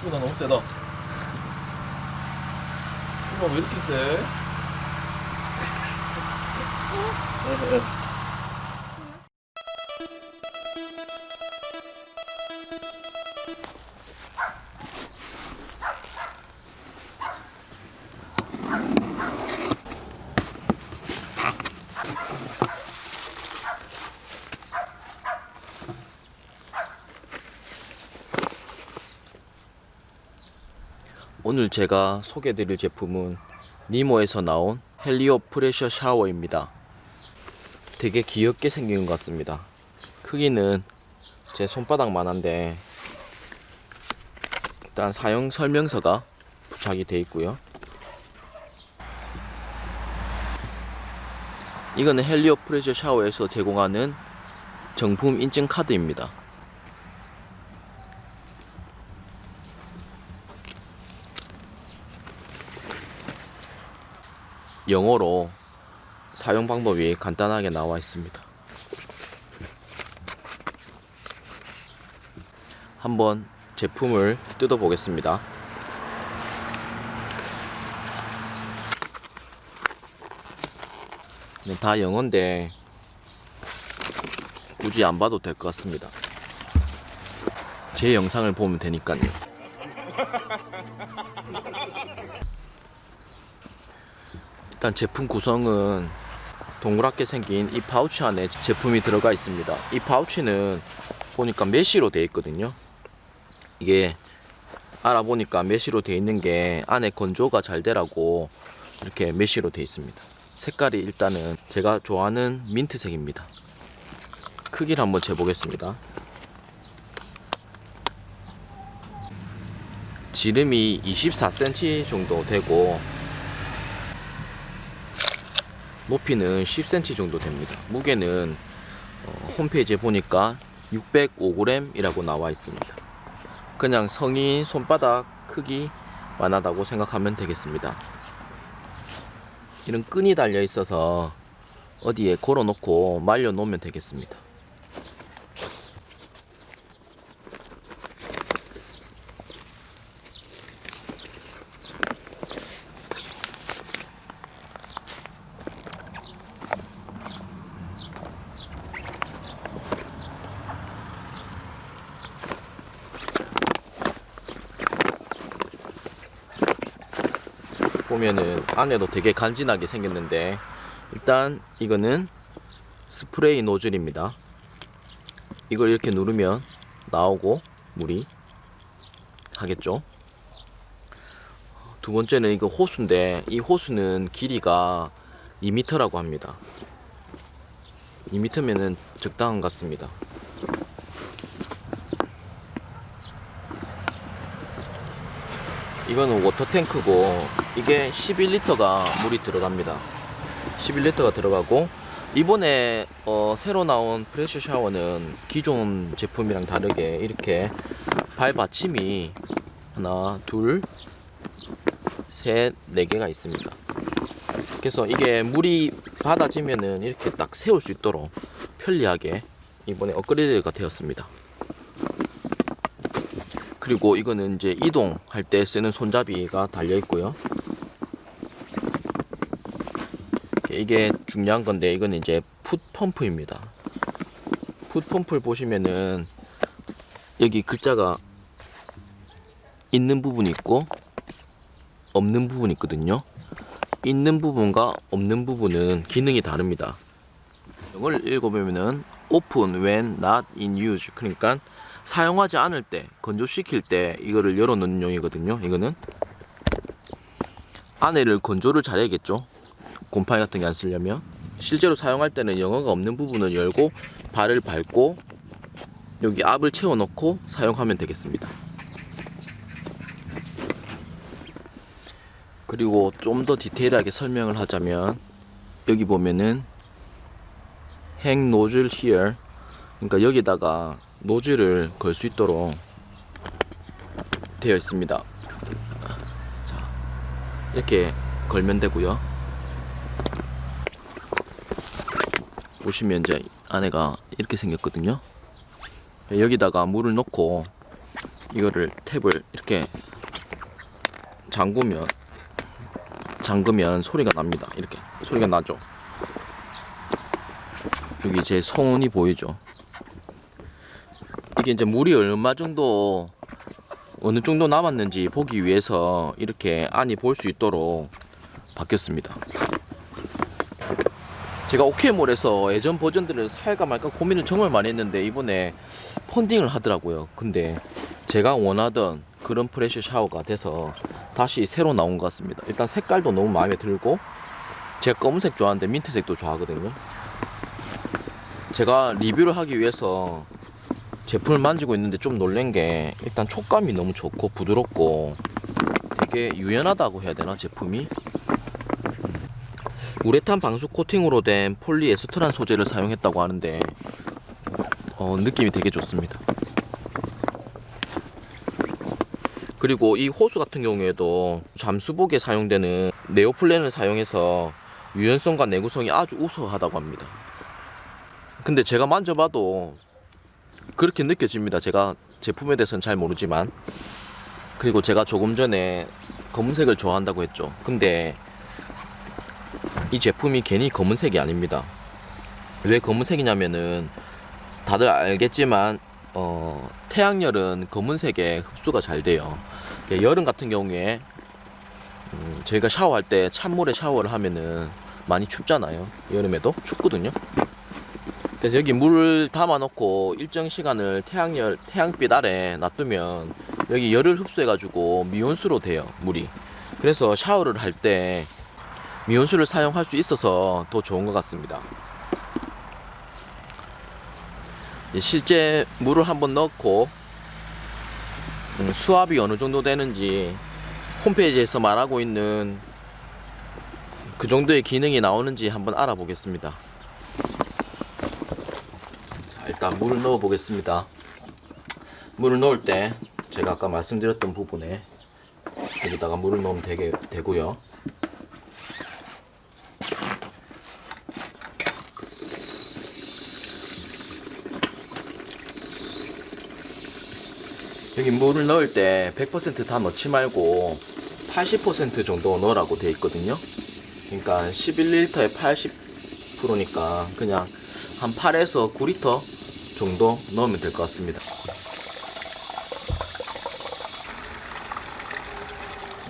푸가 너무 세다. 푸가 왜 이렇게 세? 오늘 제가 소개드릴 제품은 니모에서 나온 헬리오 프레셔 샤워입니다. 되게 귀엽게 생긴 것 같습니다. 크기는 제 손바닥만한데 일단 사용 설명서가 부착이 되어 있고요. 이거는 헬리오 프레셔 샤워에서 제공하는 정품 인증 카드입니다. 영어로 사용 방법이 간단하게 나와 있습니다. 한번 제품을 뜯어 보겠습니다. 네, 다 영어인데 굳이 안 봐도 될 것 같습니다. 제 영상을 보면 되니까요. 일단 제품 구성은 동그랗게 생긴 이 파우치 안에 제품이 들어가 있습니다. 이 파우치는 보니까 mesh로 되어 있거든요. 이게 알아보니까 mesh로 되어 있는 게 안에 건조가 잘 되라고 이렇게 mesh로 되어 있습니다. 색깔이 일단은 제가 좋아하는 민트색입니다. 크기를 한번 재보겠습니다. 지름이 24cm 정도 되고 높이는 10cm 정도 됩니다. 무게는 어, 홈페이지에 보니까 605g이라고 나와 있습니다. 그냥 성인 손바닥 크기만 하다고 생각하면 되겠습니다. 이런 끈이 달려 있어서 어디에 걸어 놓고 말려 놓으면 되겠습니다. 보면은 안에도 되게 간지나게 생겼는데 일단 이거는 스프레이 노즐입니다. 이걸 이렇게 누르면 나오고 물이 하겠죠? 두 번째는 이거 호수인데 이 호수는 길이가 2m라고 합니다. 2m면은 적당한 것 같습니다 이거는 워터탱크고 이게 11리터가 물이 들어갑니다. 11리터가 들어가고 이번에 어, 새로 나온 프레셔 샤워는 기존 제품이랑 다르게 이렇게 발 받침이 하나 둘셋네 개가 있습니다. 그래서 이게 물이 받아지면은 이렇게 딱 세울 수 있도록 편리하게 이번에 업그레이드가 되었습니다 그리고 이거는 이제 이동할 때 쓰는 손잡이가 달려 있고요. 이게 중요한 건데 이거는 이제 풋 펌프입니다. 풋 펌프를 보시면은 여기 글자가 있는 부분이 있고 없는 부분이 있거든요. 있는 부분과 없는 부분은 기능이 다릅니다. 이걸 읽어보면은 open when not in use 그러니까 사용하지 않을 때 건조시킬 때 이거를 열어 놓는 용이거든요. 이거는 안에를 건조를 잘해야겠죠. 곰팡이 같은 게 안 쓰려면. 실제로 사용할 때는 영어가 없는 부분을 열고 발을 밟고 여기 압을 채워 넣고 사용하면 되겠습니다. 그리고 좀 더 디테일하게 설명을 하자면 여기 보면은 행 노즐 here. 그러니까 여기다가 노즐을 걸 수 있도록 되어 있습니다. 자, 이렇게 걸면 되고요. 보시면 이제 안에가 이렇게 생겼거든요. 여기다가 물을 넣고 이거를 탭을 이렇게 잠그면 잠그면 소리가 납니다. 이렇게 소리가 나죠. 여기 제 손이 보이죠. 이게 이제 물이 얼마 정도 어느 정도 남았는지 보기 위해서 이렇게 안이 볼 수 있도록 바뀌었습니다. 제가 오케이몰에서 예전 버전들을 살까 말까 고민을 정말 많이 했는데 이번에 펀딩을 하더라고요. 근데 제가 원하던 그런 프레셔 샤워가 돼서 다시 새로 나온 것 같습니다. 일단 색깔도 너무 마음에 들고 제가 검은색 좋아하는데 민트색도 좋아하거든요. 제가 리뷰를 하기 위해서 제품을 만지고 있는데 좀 놀란 게 일단 촉감이 너무 좋고 부드럽고 되게 유연하다고 해야 되나 제품이 음. 우레탄 방수 코팅으로 된 폴리에스테란 소재를 사용했다고 하는데 어, 느낌이 되게 좋습니다. 그리고 이 호수 같은 경우에도 잠수복에 사용되는 네오플랜을 사용해서 유연성과 내구성이 아주 우수하다고 합니다. 근데 제가 만져봐도 그렇게 느껴집니다. 제가 제품에 대해서는 잘 모르지만 그리고 제가 조금 전에 검은색을 좋아한다고 했죠. 근데 이 제품이 괜히 검은색이 아닙니다. 왜 검은색이냐면은 다들 알겠지만 어, 태양열은 검은색에 흡수가 잘 돼요. 예, 여름 같은 경우에 음, 저희가 샤워할 때 찬물에 샤워를 하면은 많이 춥잖아요. 여름에도 춥거든요. 그래서 여기 물을 담아 놓고 일정 시간을 태양열 태양빛 아래 놔두면 여기 열을 흡수해 가지고 미온수로 돼요 물이. 그래서 샤워를 할 때 미온수를 사용할 수 있어서 더 좋은 것 같습니다. 실제 물을 한번 넣고 음, 수압이 어느 정도 되는지 홈페이지에서 말하고 있는 그 정도의 기능이 나오는지 한번 알아보겠습니다. 자, 일단 물을 넣어 보겠습니다. 물을 넣을 때 제가 아까 말씀드렸던 부분에 여기다가 물을 넣으면 되게 되고요. 여기 물을 넣을 때 100%다 넣지 말고 80% 정도 넣으라고 되어 있거든요. 그러니까 11리터에 80%니까 그냥 한 8에서 9리터 정도 넣으면 될 것 같습니다.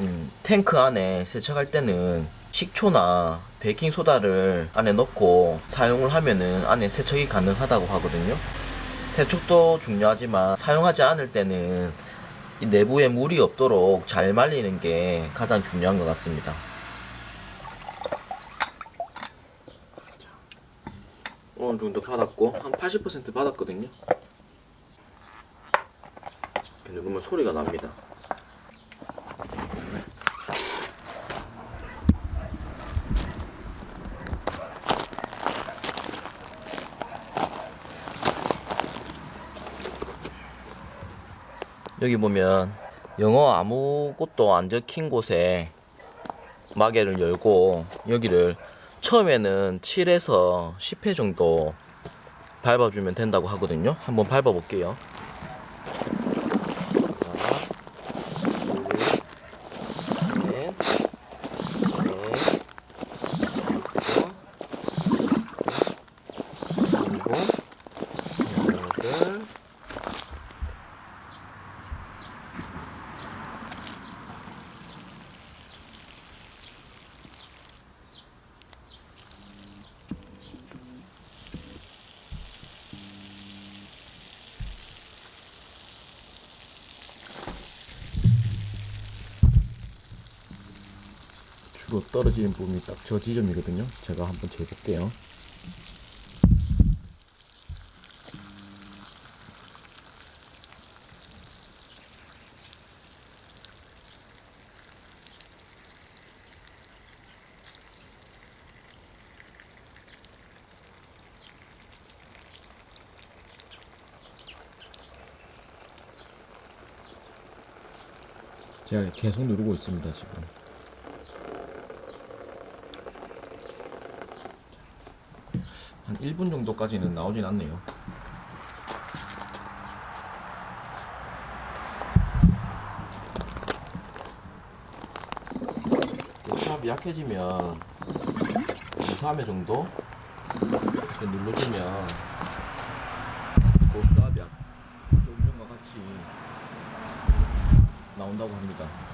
음, 탱크 안에 세척할 때는 식초나 베이킹 소다를 안에 넣고 사용을 하면은 안에 세척이 가능하다고 하거든요. 세척도 중요하지만 사용하지 않을 때는 이 내부에 물이 없도록 잘 말리는 게 가장 중요한 것 같습니다. 어느 정도 받았고 한 80% 받았거든요. 보면 소리가 납니다. 여기 보면 영어 아무것도 안 적힌 곳에 마개를 열고 여기를 처음에는 7에서 10회 정도 밟아주면 된다고 하거든요. 한번 밟아 볼게요. 하나, 둘, 셋, 넷, 다섯, 여섯, 일곱, 여덟, 주로 떨어지는 부분이 딱 저 지점이거든요. 제가 한번 재볼게요. 제가 계속 누르고 있습니다, 지금. 한 1분 정도까지는 나오진 않네요. 수압이 약해지면 2, 3회 정도 이렇게 눌러주면 고수압약 그 조금과 같이 나온다고 합니다.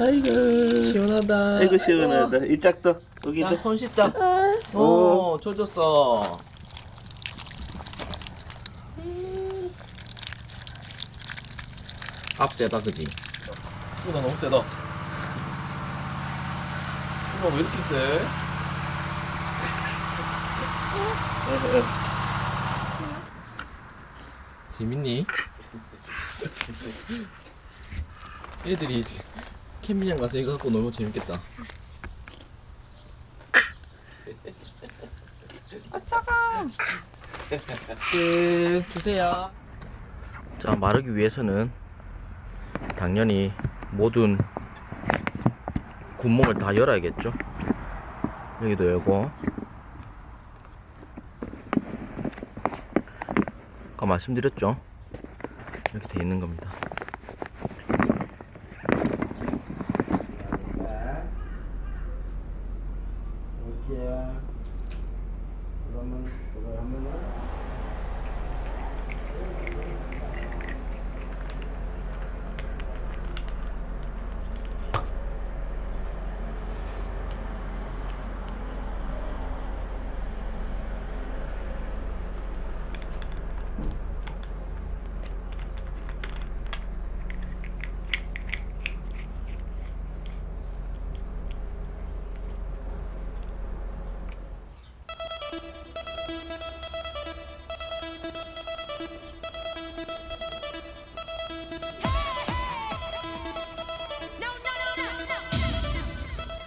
아이고 시원하다. 아이고 시원하다 이 짝도 여기도 야손 씻자. 어, 젖었어. 앞 세다 그지? 수가 너무 세다. 수가 왜 이렇게 세? 재밌니? 애들이 캠핑장 가서 이거 갖고 놀면 재밌겠다. 끝 주세요. 자 마르기 위해서는 당연히 모든 구멍을 다 열어야겠죠. 여기도 열고. 아까 말씀드렸죠. 이렇게 돼 있는 겁니다.